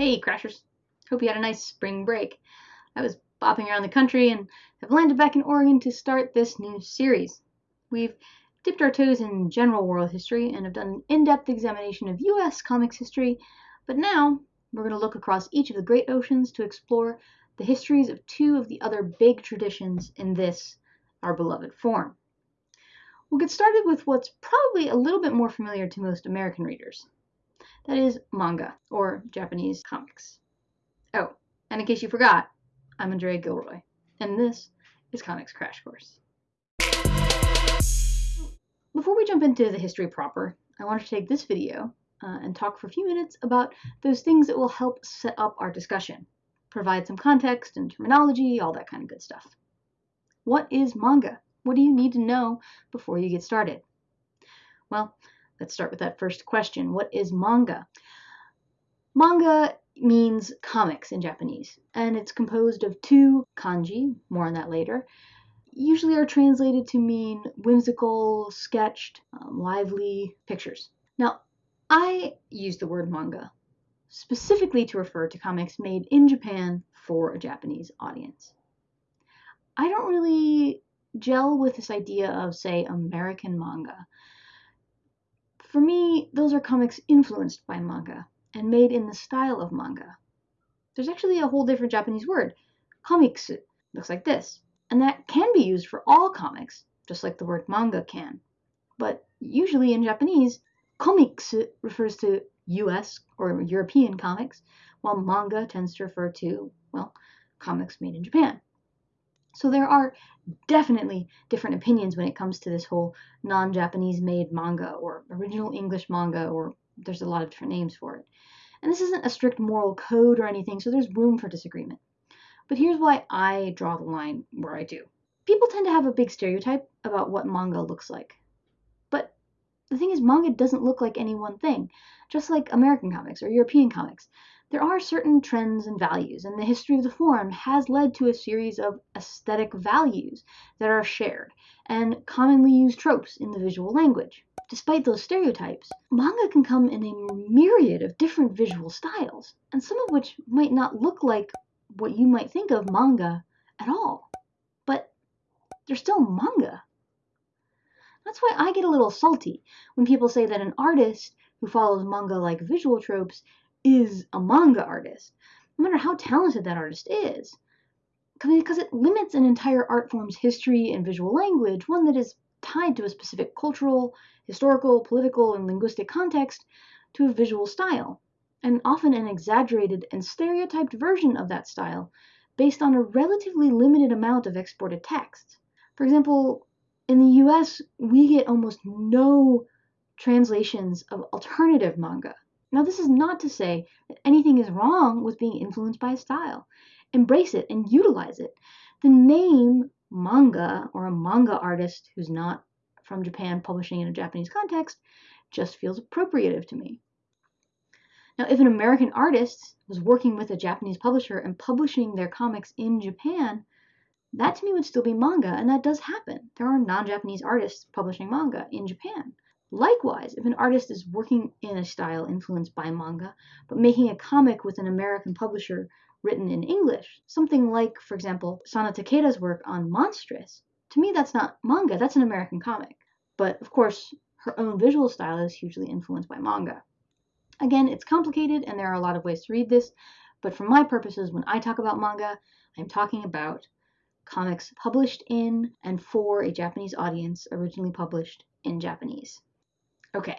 Hey, Crashers. Hope you had a nice spring break. I was bopping around the country and have landed back in Oregon to start this new series. We've dipped our toes in general world history and have done an in depth examination of US comics history, but now we're going to look across each of the great oceans to explore the histories of two of the other big traditions in this, our beloved form. We'll get started with what's probably a little bit more familiar to most American readers that is manga, or Japanese comics. Oh, and in case you forgot, I'm Andrea Gilroy, and this is Comics Crash Course. Before we jump into the history proper, I want to take this video uh, and talk for a few minutes about those things that will help set up our discussion, provide some context and terminology, all that kind of good stuff. What is manga? What do you need to know before you get started? Well, Let's start with that first question. What is manga? Manga means comics in Japanese, and it's composed of two kanji, more on that later, usually are translated to mean whimsical, sketched, um, lively pictures. Now, I use the word manga specifically to refer to comics made in Japan for a Japanese audience. I don't really gel with this idea of, say, American manga. For me, those are comics influenced by manga and made in the style of manga. There's actually a whole different Japanese word, komiksu, looks like this, and that can be used for all comics, just like the word manga can. But usually in Japanese, komiksu refers to US or European comics, while manga tends to refer to, well, comics made in Japan. So there are definitely different opinions when it comes to this whole non-Japanese made manga or original English manga or there's a lot of different names for it. And this isn't a strict moral code or anything, so there's room for disagreement. But here's why I draw the line where I do. People tend to have a big stereotype about what manga looks like. But the thing is, manga doesn't look like any one thing, just like American comics or European comics. There are certain trends and values, and the history of the form has led to a series of aesthetic values that are shared, and commonly used tropes in the visual language. Despite those stereotypes, manga can come in a myriad of different visual styles, and some of which might not look like what you might think of manga at all. But they're still manga. That's why I get a little salty when people say that an artist who follows manga like visual tropes is a manga artist, no matter how talented that artist is. Because it limits an entire art form's history and visual language, one that is tied to a specific cultural, historical, political, and linguistic context, to a visual style, and often an exaggerated and stereotyped version of that style based on a relatively limited amount of exported text. For example, in the US, we get almost no translations of alternative manga. Now, this is not to say that anything is wrong with being influenced by a style. Embrace it and utilize it. The name manga or a manga artist who's not from Japan publishing in a Japanese context just feels appropriative to me. Now, if an American artist was working with a Japanese publisher and publishing their comics in Japan, that to me would still be manga, and that does happen. There are non Japanese artists publishing manga in Japan. Likewise, if an artist is working in a style influenced by manga, but making a comic with an American publisher written in English, something like, for example, Sana Takeda's work on Monstress, to me that's not manga, that's an American comic. But of course, her own visual style is hugely influenced by manga. Again, it's complicated and there are a lot of ways to read this, but for my purposes, when I talk about manga, I'm talking about comics published in and for a Japanese audience, originally published in Japanese. Okay,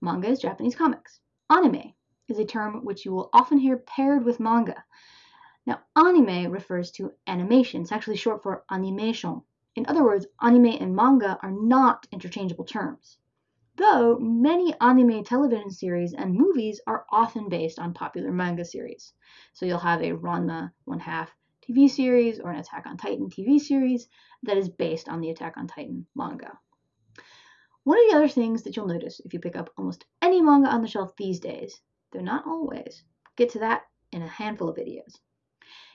manga is Japanese comics. Anime is a term which you will often hear paired with manga. Now, anime refers to animation. It's actually short for animation. In other words, anime and manga are not interchangeable terms. Though many anime television series and movies are often based on popular manga series. So you'll have a Ranma one half TV series or an Attack on Titan TV series that is based on the Attack on Titan manga. One of the other things that you'll notice if you pick up almost any manga on the shelf these days, though not always, get to that in a handful of videos,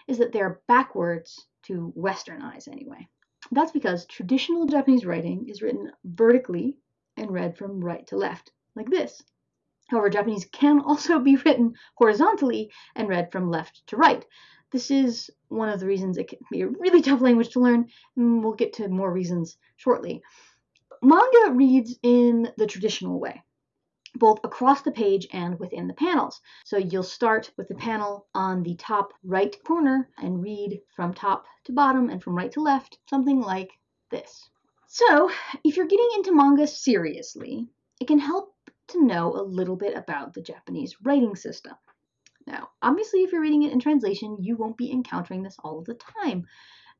is that they're backwards to Western eyes anyway. That's because traditional Japanese writing is written vertically and read from right to left, like this. However, Japanese can also be written horizontally and read from left to right. This is one of the reasons it can be a really tough language to learn, and we'll get to more reasons shortly. Manga reads in the traditional way both across the page and within the panels. So you'll start with the panel on the top right corner and read from top to bottom and from right to left, something like this. So if you're getting into manga seriously, it can help to know a little bit about the Japanese writing system. Now, obviously, if you're reading it in translation, you won't be encountering this all the time,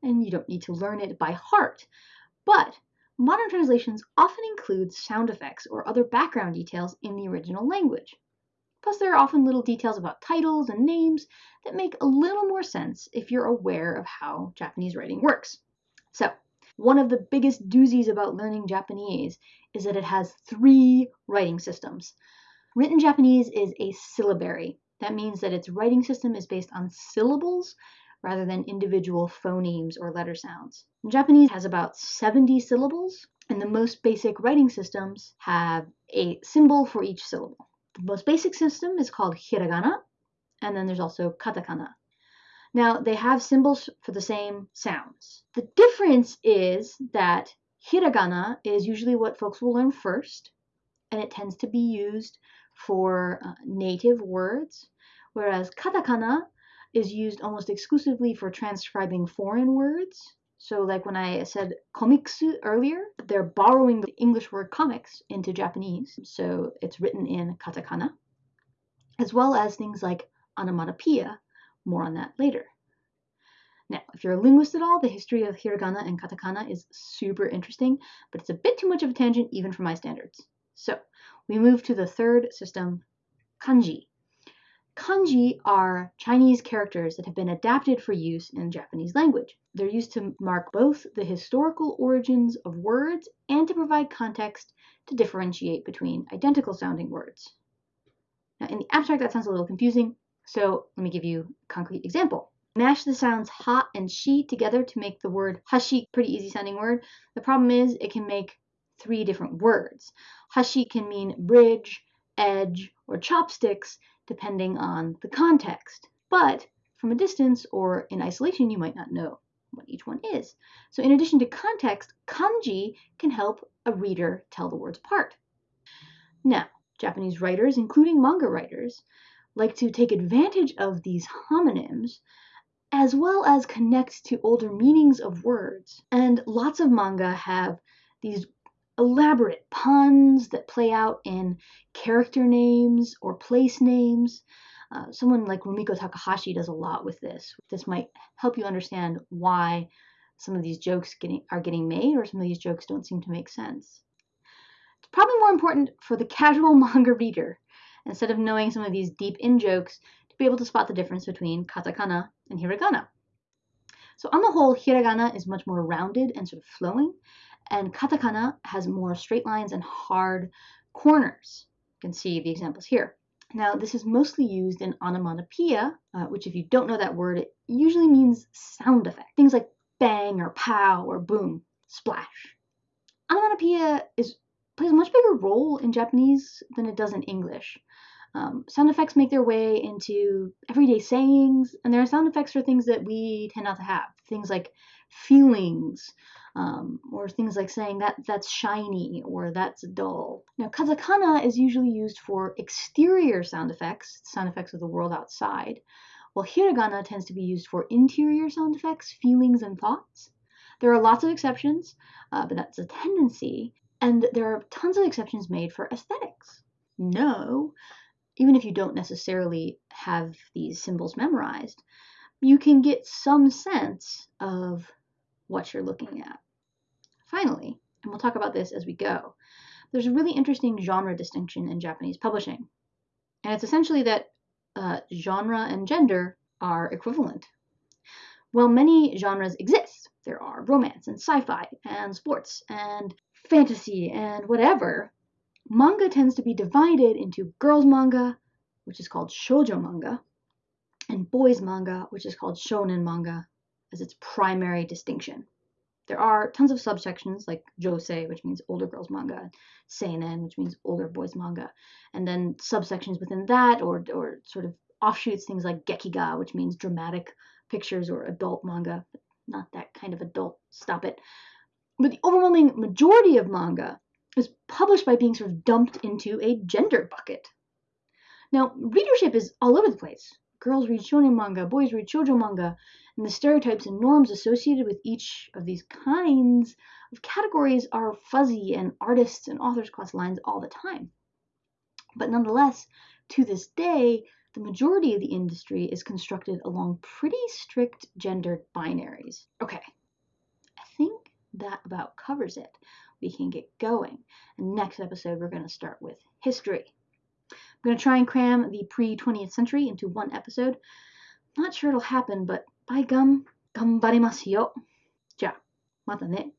and you don't need to learn it by heart. But Modern translations often include sound effects or other background details in the original language. Plus, there are often little details about titles and names that make a little more sense if you're aware of how Japanese writing works. So, one of the biggest doozies about learning Japanese is that it has three writing systems. Written Japanese is a syllabary. That means that its writing system is based on syllables rather than individual phonemes or letter sounds. Japanese has about 70 syllables, and the most basic writing systems have a symbol for each syllable. The most basic system is called hiragana, and then there's also katakana. Now, they have symbols for the same sounds. The difference is that hiragana is usually what folks will learn first, and it tends to be used for uh, native words, whereas katakana is used almost exclusively for transcribing foreign words. So, like when I said komiksu earlier, they're borrowing the English word comics into Japanese. So, it's written in katakana, as well as things like onomatopoeia. More on that later. Now, if you're a linguist at all, the history of hiragana and katakana is super interesting, but it's a bit too much of a tangent even for my standards. So, we move to the third system, kanji. Kanji are Chinese characters that have been adapted for use in Japanese language. They're used to mark both the historical origins of words and to provide context to differentiate between identical sounding words. Now, in the abstract, that sounds a little confusing, so let me give you a concrete example. Mash the sounds ha and shi together to make the word hashi, pretty easy sounding word. The problem is it can make three different words. Hashi can mean bridge, edge, or chopsticks, depending on the context. But from a distance or in isolation, you might not know what each one is. So in addition to context, kanji can help a reader tell the words apart. Now, Japanese writers, including manga writers, like to take advantage of these homonyms as well as connect to older meanings of words. And lots of manga have these elaborate puns that play out in character names or place names. Uh, someone like Rumiko Takahashi does a lot with this. This might help you understand why some of these jokes getting, are getting made or some of these jokes don't seem to make sense. It's probably more important for the casual manga reader, instead of knowing some of these deep in jokes, to be able to spot the difference between katakana and hiragana. So on the whole, hiragana is much more rounded and sort of flowing, and katakana has more straight lines and hard corners. You can see the examples here. Now, this is mostly used in onomatopoeia, uh, which if you don't know that word, it usually means sound effect. Things like bang or pow or boom, splash. Onomatopoeia is, plays a much bigger role in Japanese than it does in English. Um, sound effects make their way into everyday sayings, and there are sound effects for things that we tend not to have. Things like feelings, um, or things like saying that that's shiny or that's dull. Now, katakana is usually used for exterior sound effects, sound effects of the world outside, while hiragana tends to be used for interior sound effects, feelings, and thoughts. There are lots of exceptions, uh, but that's a tendency, and there are tons of exceptions made for aesthetics. No, even if you don't necessarily have these symbols memorized, you can get some sense of what you're looking at. Finally, and we'll talk about this as we go, there's a really interesting genre distinction in Japanese publishing. And it's essentially that uh, genre and gender are equivalent. While many genres exist. There are romance and sci fi and sports and fantasy and whatever. Manga tends to be divided into girls' manga, which is called shoujo manga, and boys' manga, which is called shonen manga, as its primary distinction. There are tons of subsections like josei, which means older girls manga, seinen, which means older boys manga, and then subsections within that, or or sort of offshoots, things like gekiga, which means dramatic pictures or adult manga. Not that kind of adult. Stop it. But the overwhelming majority of manga is published by being sort of dumped into a gender bucket. Now, readership is all over the place. Girls read shonen manga, boys read shoujo manga, and the stereotypes and norms associated with each of these kinds of categories are fuzzy, and artists and authors cross lines all the time. But nonetheless, to this day, the majority of the industry is constructed along pretty strict gendered binaries. Okay, I think that about covers it. We can get going. And next episode, we're going to start with history. I'm going to try and cram the pre 20th century into one episode. Not sure it'll happen, but ぱいがん頑張れますよ。じゃあ、またね。